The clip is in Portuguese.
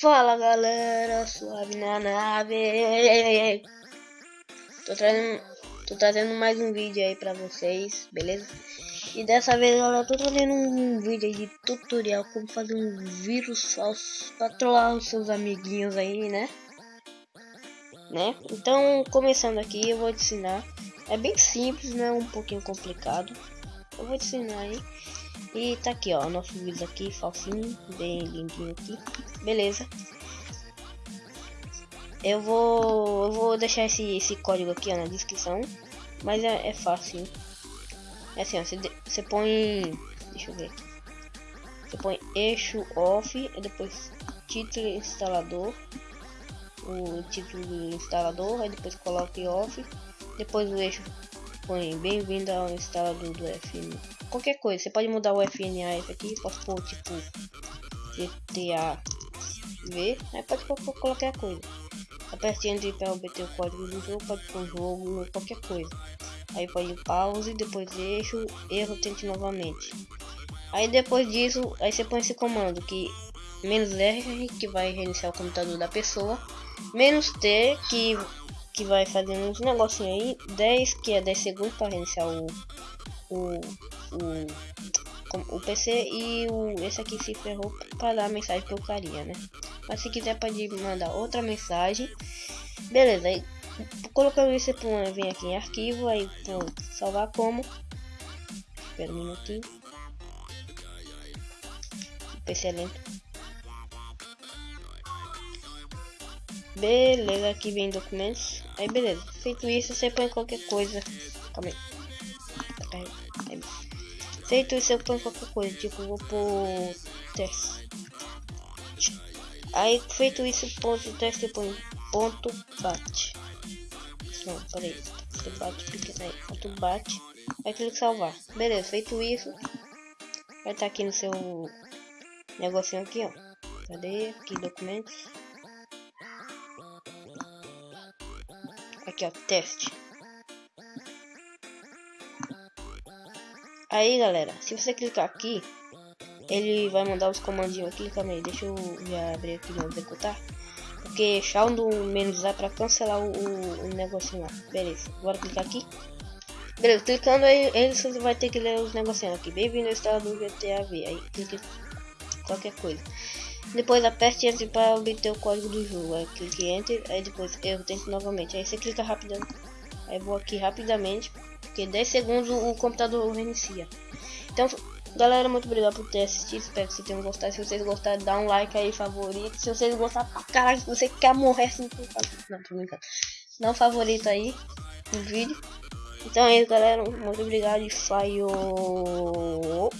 Fala galera, suave na nave. Tô trazendo, tô trazendo mais um vídeo aí pra vocês, beleza? E dessa vez galera, tô trazendo um vídeo de tutorial como fazer um vírus falso pra trollar os seus amiguinhos aí, né? Né? Então, começando aqui, eu vou te ensinar. É bem simples, né? Um pouquinho complicado. Eu vou te ensinar aí. E tá aqui, ó, nosso vídeo aqui, falsinho, bem lindinho aqui. Beleza. Eu vou, eu vou deixar esse, esse código aqui ó, na descrição, mas é, é fácil. É assim, você, você põe, deixa eu ver aqui. Você põe eixo off, e depois título instalador, o título do instalador, aí depois coloque off, depois o eixo põe bem-vindo ao instalador do FM qualquer coisa. Você pode mudar o FNAF aqui, pode pôr tipo GTA V, aí pode pôr qualquer coisa. Aperte Enter para obter o código do jogo, pode pôr jogo, qualquer coisa. Aí pode pause, depois eixo, erro, tente novamente. Aí depois disso, aí você põe esse comando que menos R que vai reiniciar o computador da pessoa, menos T que que vai fazendo uns negocinhos aí, 10 que é 10 segundos para reiniciar o, o, o, o PC e o, esse aqui se ferrou para dar mensagem pro carinha, né? Mas se quiser pode mandar outra mensagem. Beleza, aí colocando isso por vem aqui em arquivo, aí pronto, salvar como. Espera um minutinho. O PC é lento. Beleza, aqui vem documentos. Aí beleza, feito isso você põe qualquer coisa. Calma aí. Feito isso, eu ponho qualquer coisa, tipo, vou pôr teste. Aí, feito isso, ponto teste, eu ponto bate. Não, peraí, ponto bate, pequeno aí, ponto bate. Aí clica salvar. Beleza, feito isso, vai estar tá aqui no seu negocinho aqui, ó. Cadê? Aqui, documentos. Aqui, ó, teste. Aí, galera, se você clicar aqui, ele vai mandar os comandinhos aqui. Calma aí, deixa eu já abrir aqui no executar. Porque Shaun do menos A para cancelar o, o, negocinho lá. Beleza, agora clicar aqui. Beleza, clicando aí, ele você vai ter que ler os negocinhos aqui. Bem-vindo ao estado do GTA V. Aí clique qualquer coisa. Depois aperte Enter para obter o código do jogo. Aí clique Enter, aí depois eu tento novamente. Aí você clica rapidamente. Aí vou aqui rapidamente porque 10 segundos o computador reinicia. Então, galera, muito obrigado por ter assistido. Espero que vocês tenham gostado. Se vocês gostaram, dá um like aí, favorito. Se vocês gostaram caralho, você quer morrer assim, não, tô brincando. Favorito aí no vídeo. Então é isso, galera. Muito obrigado e falhou.